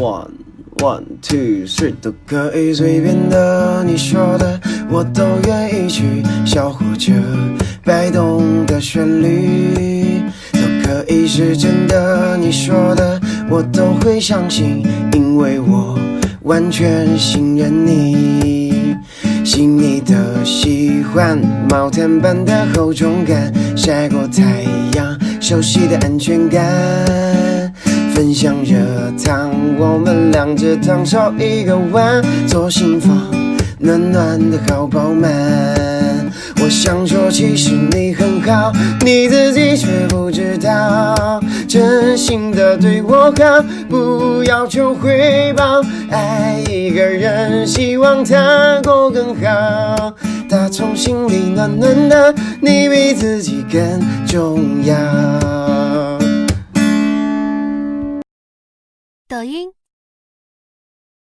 One one two three 都可以随便的，你说的我都愿意去，小火车摆动的旋律都可以是真的，你说的我都会相信，因为我完全信任你。细腻的喜欢，毛毯般的厚重感，晒过太阳，熟悉的安全感。分享热汤，我们两只汤烧一个碗，做心房，暖暖的好饱满。我想说，其实你很好，你自己却不知道，真心的对我好，不要求回报。爱一个人，希望他过更好，打从心里暖暖的，你比自己更重要。抖音。